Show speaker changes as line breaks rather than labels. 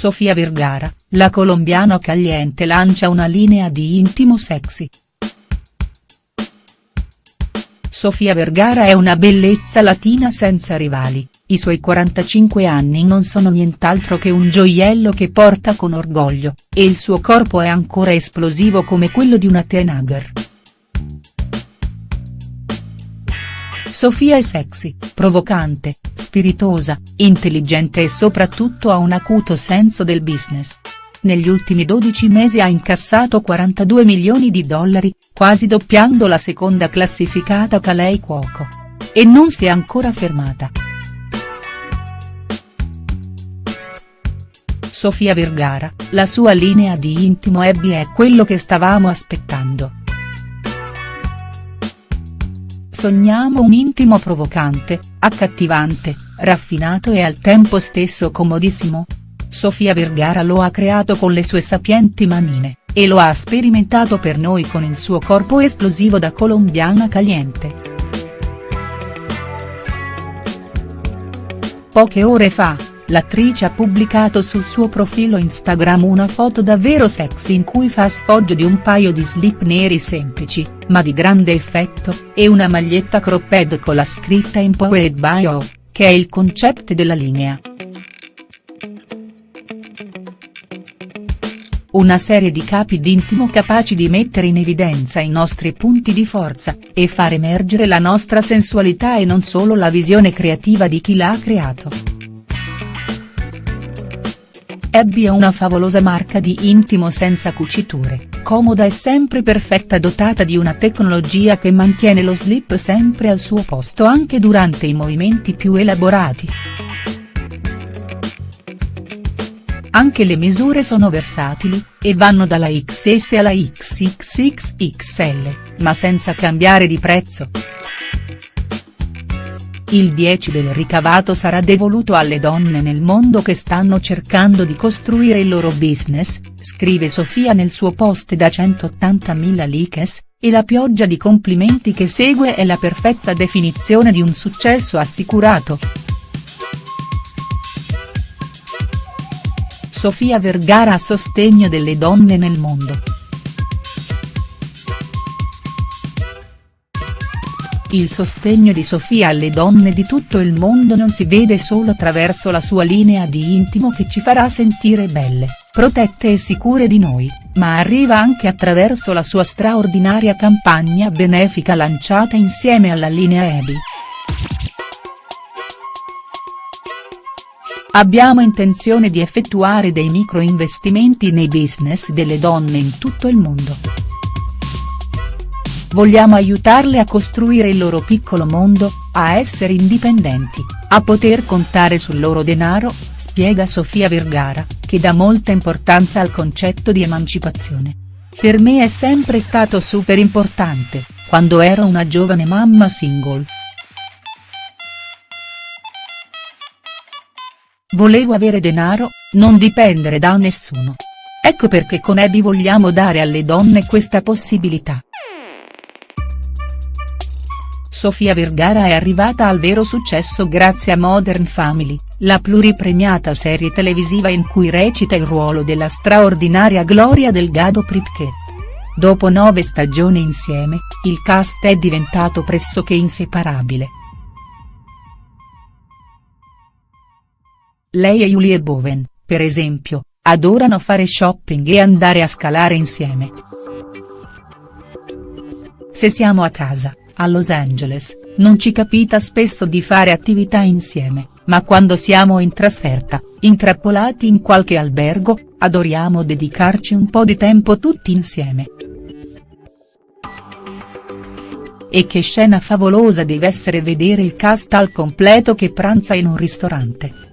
Sofia Vergara, la colombiana Caliente lancia una linea di intimo sexy. Sofia Vergara è una bellezza latina senza rivali, i suoi 45 anni non sono nient'altro che un gioiello che porta con orgoglio, e il suo corpo è ancora esplosivo come quello di una teenager. Sofia è sexy, provocante, spiritosa, intelligente e soprattutto ha un acuto senso del business. Negli ultimi 12 mesi ha incassato 42 milioni di dollari, quasi doppiando la seconda classificata Kalei Cuoco. E non si è ancora fermata. Sofia Vergara, la sua linea di intimo Abby è quello che stavamo aspettando. Sogniamo un intimo provocante, accattivante, raffinato e al tempo stesso comodissimo? Sofia Vergara lo ha creato con le sue sapienti manine, e lo ha sperimentato per noi con il suo corpo esplosivo da colombiana caliente. Poche ore fa, l'attrice ha pubblicato sul suo profilo Instagram una foto davvero sexy in cui fa sfoggio di un paio di slip neri semplici, ma di grande effetto, e una maglietta cropped con la scritta Empowered by O, che è il concetto della linea. Una serie di capi d'intimo capaci di mettere in evidenza i nostri punti di forza, e far emergere la nostra sensualità e non solo la visione creativa di chi l'ha creato. Abby è una favolosa marca di intimo senza cuciture, comoda e sempre perfetta dotata di una tecnologia che mantiene lo slip sempre al suo posto anche durante i movimenti più elaborati. Anche le misure sono versatili, e vanno dalla XS alla XXXXL, ma senza cambiare di prezzo. Il 10 del ricavato sarà devoluto alle donne nel mondo che stanno cercando di costruire il loro business, scrive Sofia nel suo post da 180.000 likes, e la pioggia di complimenti che segue è la perfetta definizione di un successo assicurato. Sofia Vergara a sostegno delle donne nel mondo. Il sostegno di Sofia alle donne di tutto il mondo non si vede solo attraverso la sua linea di intimo che ci farà sentire belle, protette e sicure di noi, ma arriva anche attraverso la sua straordinaria campagna benefica lanciata insieme alla linea Ebi. Abbiamo intenzione di effettuare dei micro investimenti nei business delle donne in tutto il mondo. Vogliamo aiutarle a costruire il loro piccolo mondo, a essere indipendenti, a poter contare sul loro denaro, spiega Sofia Vergara, che dà molta importanza al concetto di emancipazione. Per me è sempre stato super importante, quando ero una giovane mamma single. Volevo avere denaro, non dipendere da nessuno. Ecco perché con Abby vogliamo dare alle donne questa possibilità. Sofia Vergara è arrivata al vero successo grazie a Modern Family, la pluripremiata serie televisiva in cui recita il ruolo della straordinaria Gloria Delgado Pritchett. Dopo nove stagioni insieme, il cast è diventato pressoché inseparabile. Lei e Julie Bowen, per esempio, adorano fare shopping e andare a scalare insieme. Se siamo a casa, a Los Angeles, non ci capita spesso di fare attività insieme, ma quando siamo in trasferta, intrappolati in qualche albergo, adoriamo dedicarci un po' di tempo tutti insieme. E che scena favolosa deve essere vedere il cast al completo che pranza in un ristorante.